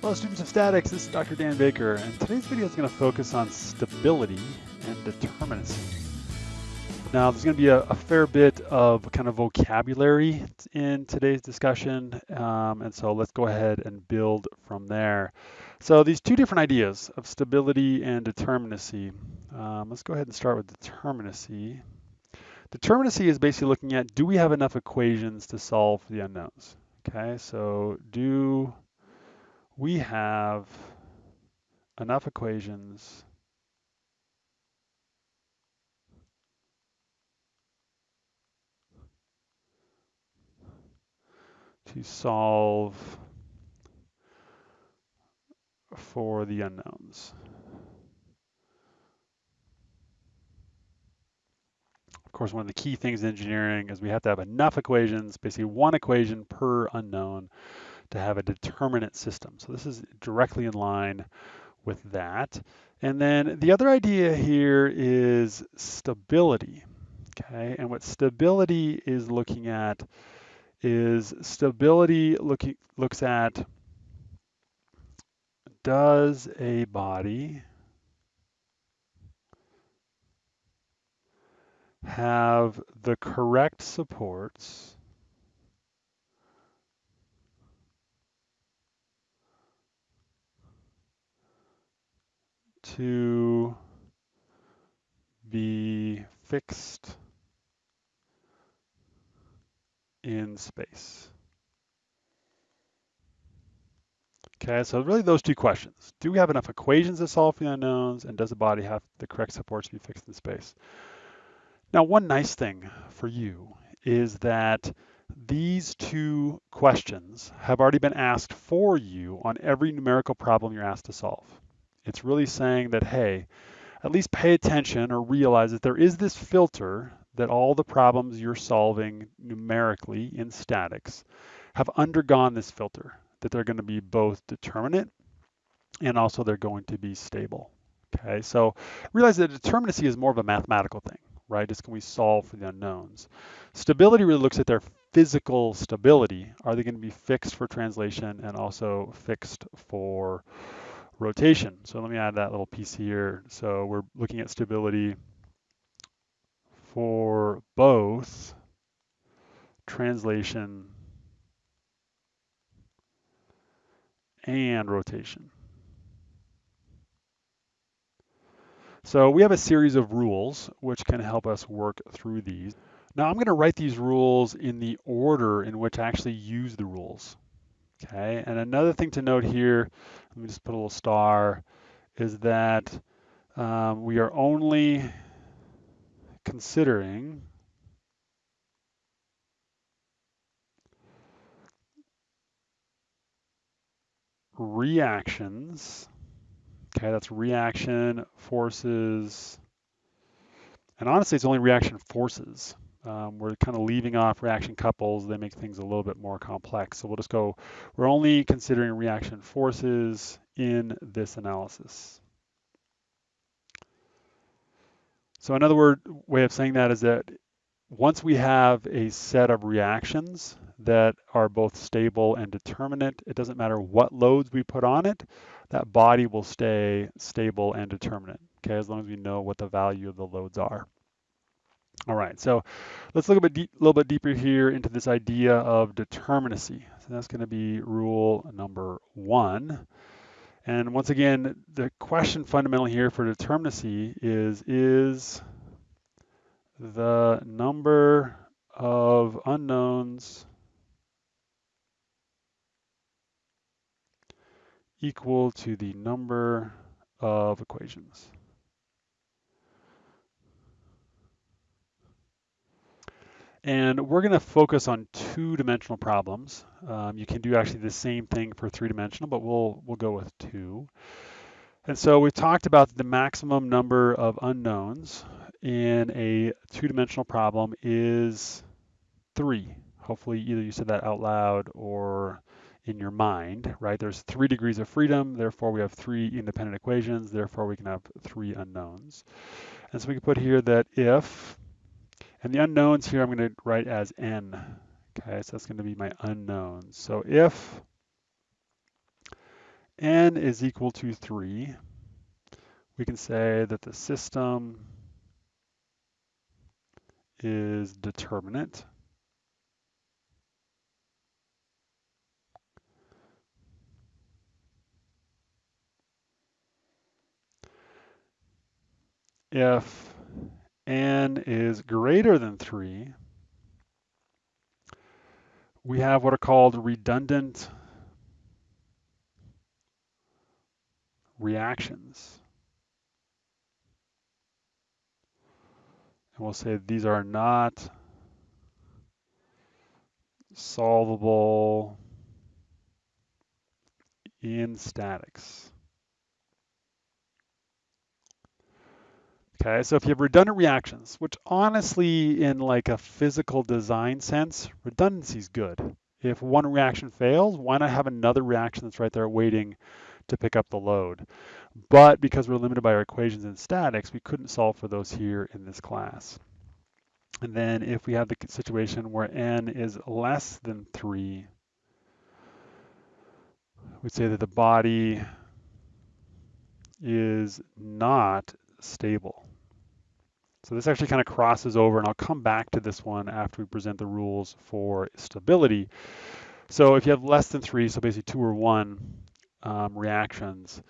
Hello students of statics, this is Dr. Dan Baker, and today's video is going to focus on stability and determinacy. Now there's going to be a, a fair bit of kind of vocabulary in today's discussion, um, and so let's go ahead and build from there. So these two different ideas of stability and determinacy, um, let's go ahead and start with determinacy. Determinacy is basically looking at do we have enough equations to solve the unknowns? Okay, so do we have enough equations to solve for the unknowns. Of course, one of the key things in engineering is we have to have enough equations, basically one equation per unknown to have a determinate system. So this is directly in line with that. And then the other idea here is stability. Okay, and what stability is looking at is stability looking looks at does a body have the correct supports to be fixed in space. Okay, so really those two questions. Do we have enough equations to solve for the unknowns, and does the body have the correct supports to be fixed in space? Now, one nice thing for you is that these two questions have already been asked for you on every numerical problem you're asked to solve. It's really saying that, hey, at least pay attention or realize that there is this filter that all the problems you're solving numerically in statics have undergone this filter, that they're going to be both determinate and also they're going to be stable. Okay, so realize that determinacy is more of a mathematical thing, right? It's can we solve for the unknowns. Stability really looks at their physical stability. Are they going to be fixed for translation and also fixed for rotation? So let me add that little piece here. So we're looking at stability for both translation and rotation. So we have a series of rules which can help us work through these. Now I'm going to write these rules in the order in which I actually use the rules. Okay, and another thing to note here, let me just put a little star, is that um, we are only considering reactions. Okay, that's reaction forces. And honestly, it's only reaction forces. Um, we're kind of leaving off reaction couples. They make things a little bit more complex. So we'll just go, we're only considering reaction forces in this analysis. So another word way of saying that is that once we have a set of reactions that are both stable and determinate, it doesn't matter what loads we put on it, that body will stay stable and determinate, okay, as long as we know what the value of the loads are. All right, so let's look a bit little bit deeper here into this idea of determinacy. So that's going to be rule number one. And once again, the question fundamentally here for determinacy is, is the number of unknowns equal to the number of equations? And we're going to focus on two-dimensional problems. Um, you can do actually the same thing for three-dimensional, but we'll we'll go with two. And so we've talked about the maximum number of unknowns in a two-dimensional problem is three. Hopefully either you said that out loud or in your mind, right? There's three degrees of freedom, therefore we have three independent equations, therefore we can have three unknowns. And so we can put here that if and the unknowns here I'm going to write as n. Okay, so that's going to be my unknowns. So if n is equal to 3, we can say that the system is determinate. If n is greater than 3, we have what are called redundant reactions. And we'll say these are not solvable in statics. Okay, so if you have redundant reactions, which honestly in like a physical design sense, redundancy is good. If one reaction fails, why not have another reaction that's right there waiting to pick up the load? But because we're limited by our equations in statics, we couldn't solve for those here in this class. And then if we have the situation where n is less than 3, we'd say that the body is not stable. So this actually kind of crosses over, and I'll come back to this one after we present the rules for stability. So if you have less than three, so basically two or one um, reactions,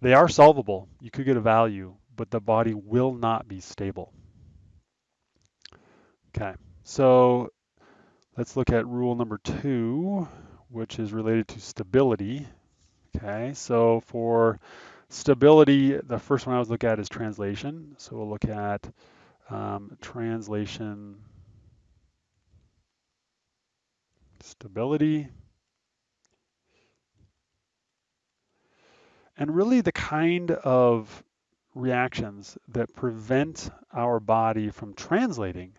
they are solvable. You could get a value, but the body will not be stable. Okay, so let's look at rule number two, which is related to stability. Okay, so for stability, the first one I was look at is translation. So we'll look at um, translation stability. And really the kind of reactions that prevent our body from translating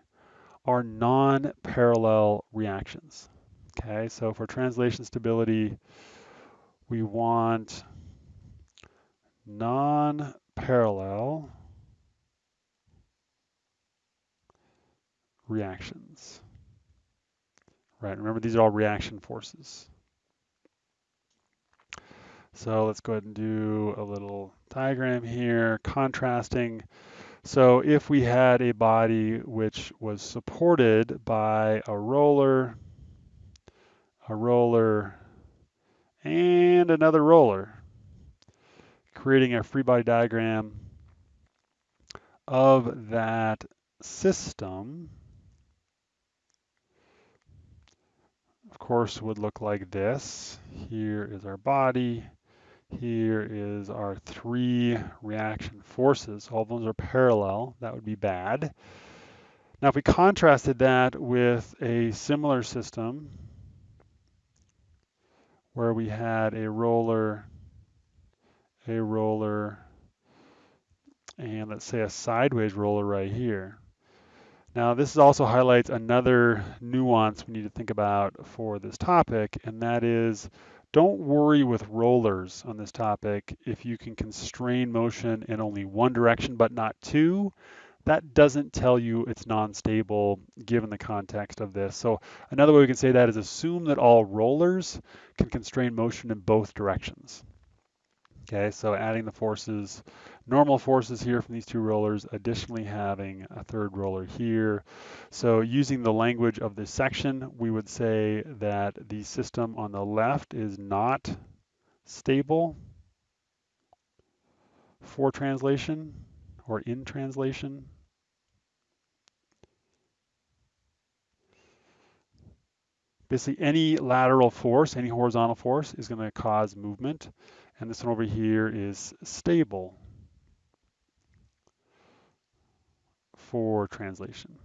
are non-parallel reactions. Okay, so for translation stability, we want non-parallel reactions. Right, remember these are all reaction forces. So let's go ahead and do a little diagram here, contrasting. So if we had a body which was supported by a roller, a roller, and another roller, creating a free body diagram of that system, of course, would look like this. Here is our body. Here is our three reaction forces. All of those are parallel. That would be bad. Now, if we contrasted that with a similar system where we had a roller, a roller, and let's say a sideways roller right here. Now this also highlights another nuance we need to think about for this topic, and that is don't worry with rollers on this topic if you can constrain motion in only one direction but not two. That doesn't tell you it's non-stable given the context of this. So another way we can say that is assume that all rollers can constrain motion in both directions. Okay, so adding the forces, normal forces here from these two rollers, additionally having a third roller here. So using the language of this section, we would say that the system on the left is not stable for translation or in translation. Basically, any lateral force, any horizontal force is going to cause movement. And this one over here is stable for translation.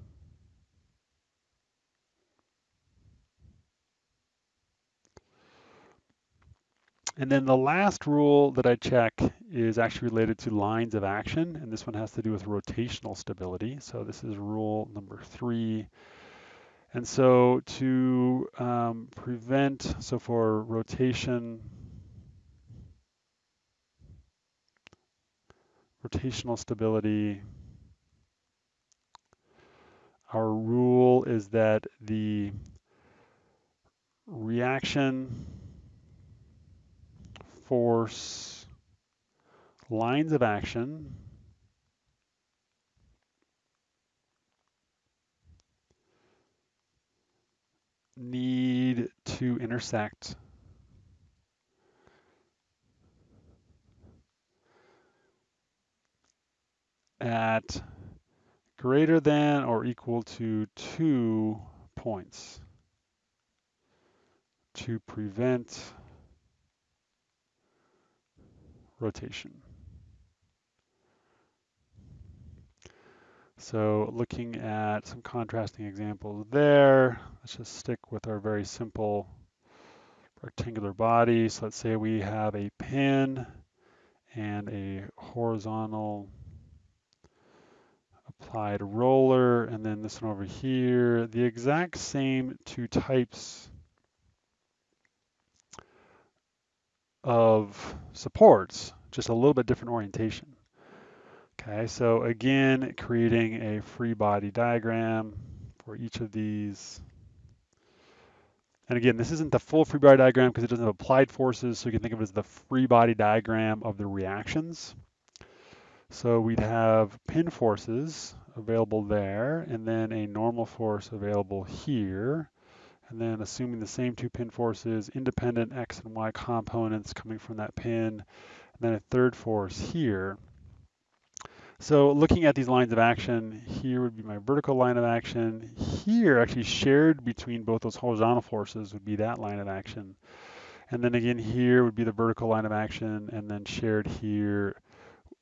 And then the last rule that I check is actually related to lines of action, and this one has to do with rotational stability. So this is rule number three. And so to um, prevent, so for rotation, rotational stability, our rule is that the reaction force lines of action need to intersect at greater than or equal to two points to prevent rotation. So looking at some contrasting examples there, let's just stick with our very simple rectangular body. So let's say we have a pin and a horizontal applied roller, and then this one over here, the exact same two types of supports, just a little bit different orientation. Okay, so again, creating a free body diagram for each of these. And again, this isn't the full free body diagram because it doesn't have applied forces, so you can think of it as the free body diagram of the reactions. So we'd have pin forces available there, and then a normal force available here. And then assuming the same two pin forces, independent X and Y components coming from that pin, and then a third force here. So looking at these lines of action, here would be my vertical line of action. Here, actually shared between both those horizontal forces would be that line of action. And then again, here would be the vertical line of action, and then shared here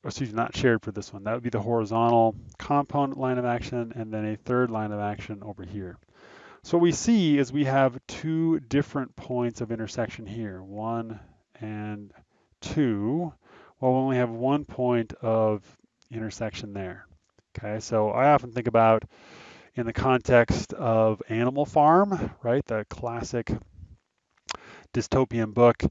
excuse me, not shared for this one. That would be the horizontal component line of action and then a third line of action over here. So what we see is we have two different points of intersection here, one and two, while we only have one point of intersection there. Okay, so I often think about in the context of Animal Farm, right, the classic dystopian book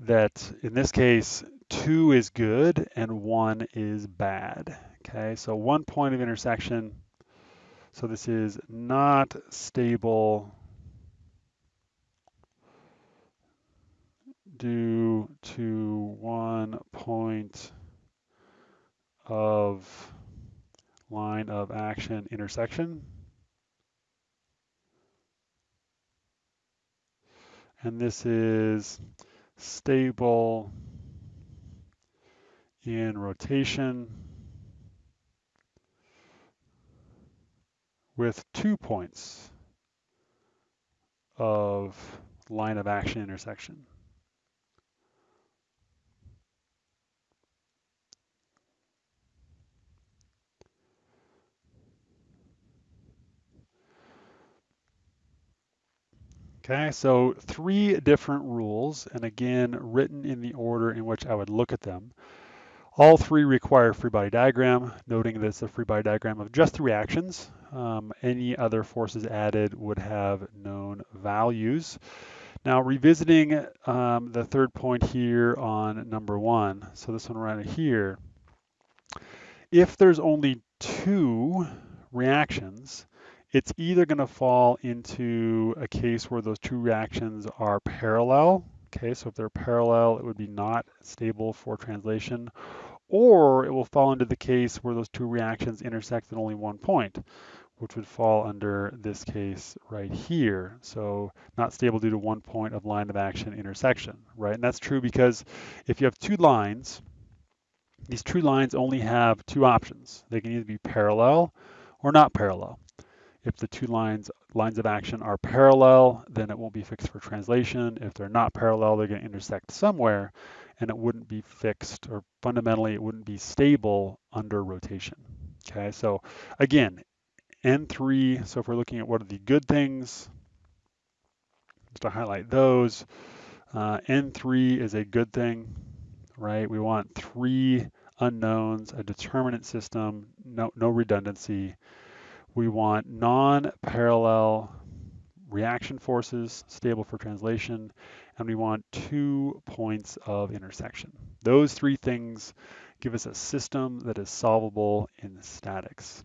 that in this case two is good and one is bad. Okay, so one point of intersection. So this is not stable due to one point of line of action intersection. And this is stable in rotation with two points of line of action intersection. Okay, so three different rules, and again, written in the order in which I would look at them. All three require free body diagram, noting that it's a free body diagram of just the reactions. Um, any other forces added would have known values. Now revisiting um, the third point here on number one, so this one right here, if there's only two reactions, it's either going to fall into a case where those two reactions are parallel. Okay, so if they're parallel, it would be not stable for translation, or it will fall into the case where those two reactions intersect at only one point, which would fall under this case right here. So not stable due to one point of line of action intersection, right? And that's true because if you have two lines, these two lines only have two options. They can either be parallel or not parallel. If the two lines lines of action are parallel, then it won't be fixed for translation. If they're not parallel, they're going to intersect somewhere, and it wouldn't be fixed, or fundamentally, it wouldn't be stable under rotation. Okay, so again, N3, so if we're looking at what are the good things, just to highlight those, uh, N3 is a good thing, right? We want three unknowns, a determinant system, no, no redundancy, we want non-parallel reaction forces, stable for translation, and we want two points of intersection. Those three things give us a system that is solvable in statics.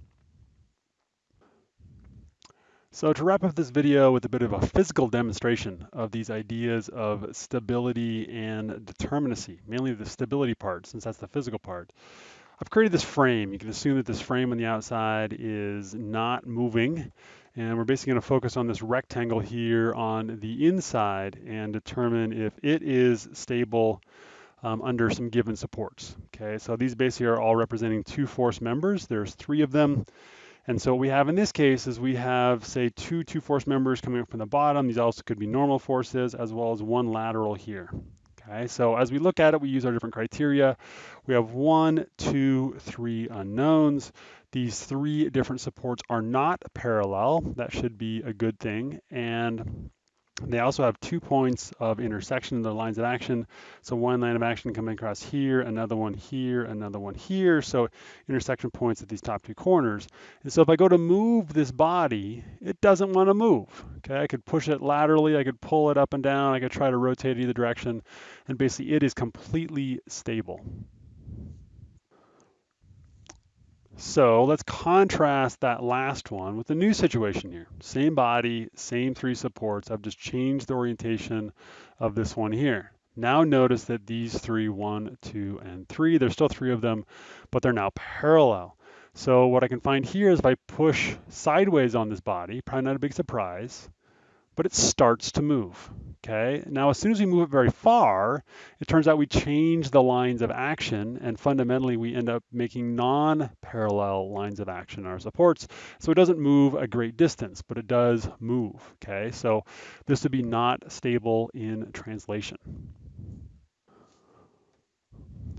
So to wrap up this video with a bit of a physical demonstration of these ideas of stability and determinacy, mainly the stability part, since that's the physical part. I've created this frame. You can assume that this frame on the outside is not moving. And we're basically going to focus on this rectangle here on the inside and determine if it is stable um, under some given supports. Okay, so these basically are all representing two force members. There's three of them. And so what we have in this case is we have, say, two two force members coming up from the bottom. These also could be normal forces as well as one lateral here. Okay, so as we look at it, we use our different criteria. We have one, two, three unknowns. These three different supports are not parallel. That should be a good thing. And they also have two points of intersection in their lines of action. So one line of action coming across here, another one here, another one here. So intersection points at these top two corners. And so if I go to move this body, it doesn't want to move. Okay, I could push it laterally, I could pull it up and down, I could try to rotate either direction, and basically it is completely stable. So let's contrast that last one with the new situation here. Same body, same three supports. I've just changed the orientation of this one here. Now notice that these three, one, two, and three, there's still three of them, but they're now parallel. So what I can find here is if I push sideways on this body, probably not a big surprise, but it starts to move. Okay, now as soon as we move it very far, it turns out we change the lines of action and fundamentally we end up making non-parallel lines of action in our supports. So it doesn't move a great distance, but it does move. Okay, so this would be not stable in translation.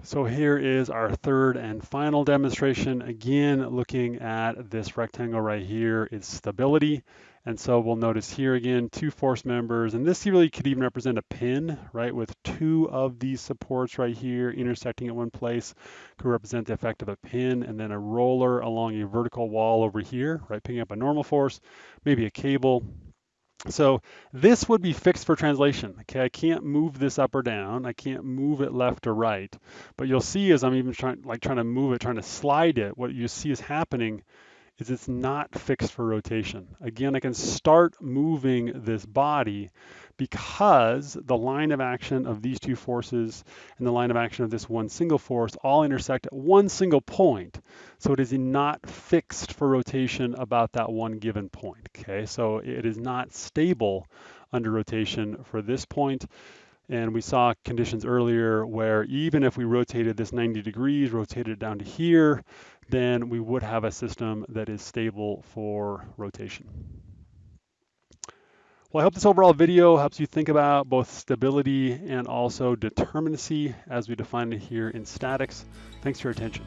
So here is our third and final demonstration. Again, looking at this rectangle right here, its stability. And so we'll notice here again, two force members, and this really could even represent a pin, right? With two of these supports right here intersecting at one place could represent the effect of a pin, and then a roller along a vertical wall over here, right? Picking up a normal force, maybe a cable. So this would be fixed for translation. Okay, I can't move this up or down. I can't move it left or right. But you'll see as I'm even trying, like trying to move it, trying to slide it, what you see is happening is it's not fixed for rotation. Again, I can start moving this body because the line of action of these two forces and the line of action of this one single force all intersect at one single point. So it is not fixed for rotation about that one given point, okay? So it is not stable under rotation for this point. And we saw conditions earlier where even if we rotated this 90 degrees, rotated it down to here, then we would have a system that is stable for rotation. Well, I hope this overall video helps you think about both stability and also determinacy as we define it here in statics. Thanks for your attention.